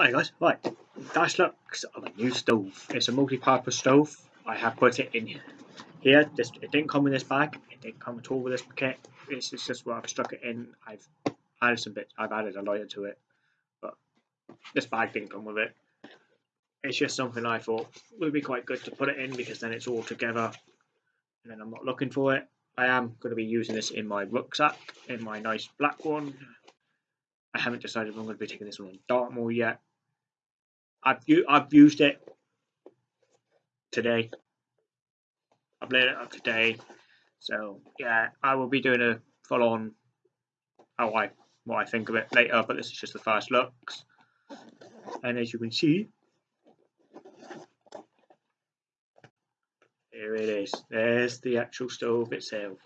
Hi guys, right, that's looks of a new stove. It's a multi-purpose stove. I have put it in here. This, it didn't come in this bag. It didn't come at all with this kit. This is just where I've stuck it in. I've added some bits. I've added a lighter to it, but this bag didn't come with it. It's just something I thought would be quite good to put it in because then it's all together, and then I'm not looking for it. I am going to be using this in my rucksack, in my nice black one. I haven't decided if I'm going to be taking this one on Dartmoor yet. I've I've used it today. I've lit it up today, so yeah, I will be doing a full on how I what I think of it later. But this is just the first looks, and as you can see, here it is. There's the actual stove itself.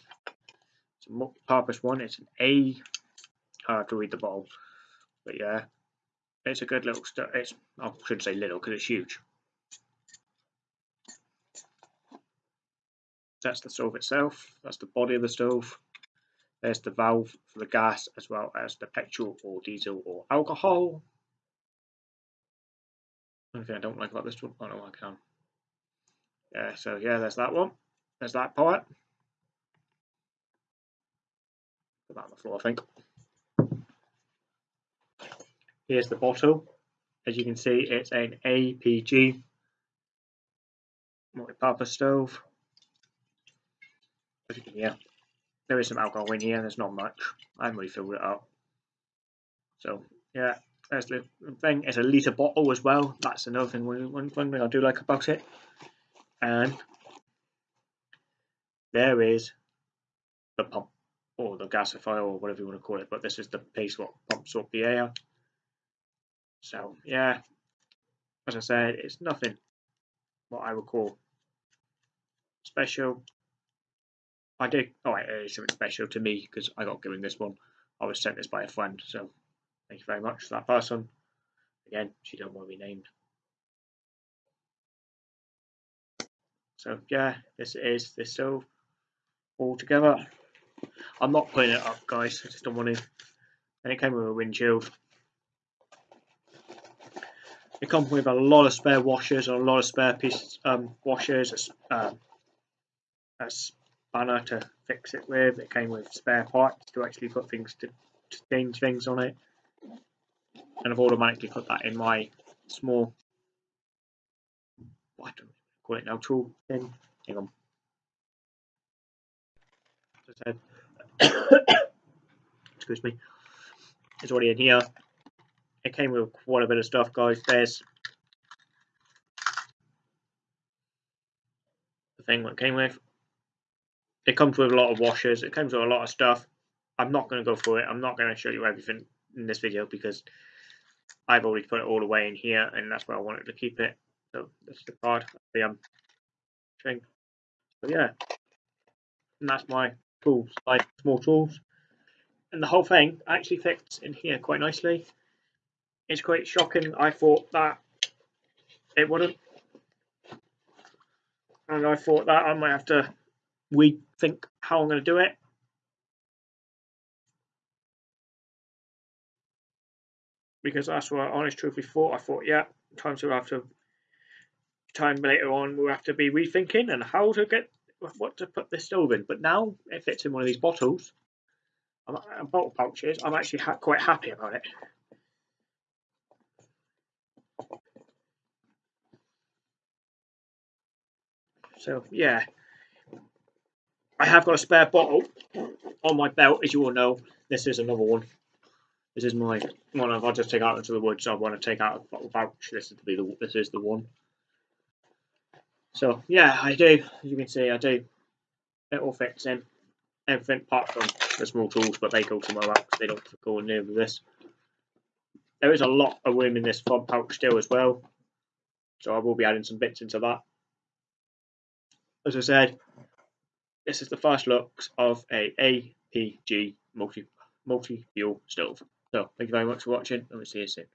It's a multi-purpose one. It's an A. Hard to read the bottle, but yeah, it's a good little stuff. It's I shouldn't say little because it's huge. That's the stove itself. That's the body of the stove. There's the valve for the gas as well as the petrol or diesel or alcohol. Only thing I don't like about this one, oh no, I can. Yeah, so yeah, there's that one. There's that part. Put that on the floor, I think. Here's the bottle. As you can see, it's an APG multi-purpose stove. As you can hear, there is some alcohol in here. There's not much. I haven't really filled it up. So yeah, there's the thing. It's a litre bottle as well. That's another thing. One, one thing I do like about it. And there is the pump or the gasifier or whatever you want to call it. But this is the piece what pumps up the air so yeah, as I said, it's nothing what I would call special. I did, oh, it is something special to me because I got given this one. I was sent this by a friend, so thank you very much to that person. Again, she don't want to be named. So yeah, this is this stove all together. I'm not putting it up, guys. I just don't want to. And it came with a windshield. It comes with a lot of spare washers and a lot of spare pieces, um, washers, um, a spanner to fix it with. It came with spare parts to actually put things to, to change things on it. And I've automatically put that in my small, I call it now, tool thing. Hang on. As I said, Excuse me. It's already in here it came with quite a bit of stuff, guys. There's the thing that came with. It comes with a lot of washers. It comes with a lot of stuff. I'm not going to go through it. I'm not going to show you everything in this video because I've already put it all away in here and that's where I wanted to keep it. So this is the card, the um, thing. So yeah, and that's my tools, like small tools. And the whole thing actually fits in here quite nicely it's quite shocking. I thought that it wouldn't. And I thought that I might have to rethink how I'm going to do it. Because that's what I honest truthfully thought. I thought, yeah, time to have to, time later on, we'll have to be rethinking and how to get, what to put this stove in. But now it fits in one of these bottles, uh, bottle pouches. I'm actually ha quite happy about it. So yeah, I have got a spare bottle on my belt, as you all know. This is another one. This is my one. If I just take out into the woods, I want to take out a bottle pouch. This is the this is the one. So yeah, I do. As you can see, I do. It all fits in. Everything apart from the small tools, but they go somewhere else. They don't go near this. There is a lot of room in this front pouch still as well. So I will be adding some bits into that as I said, this is the first looks of a APG multi multi fuel stove. So thank you very much for watching and we'll see you soon.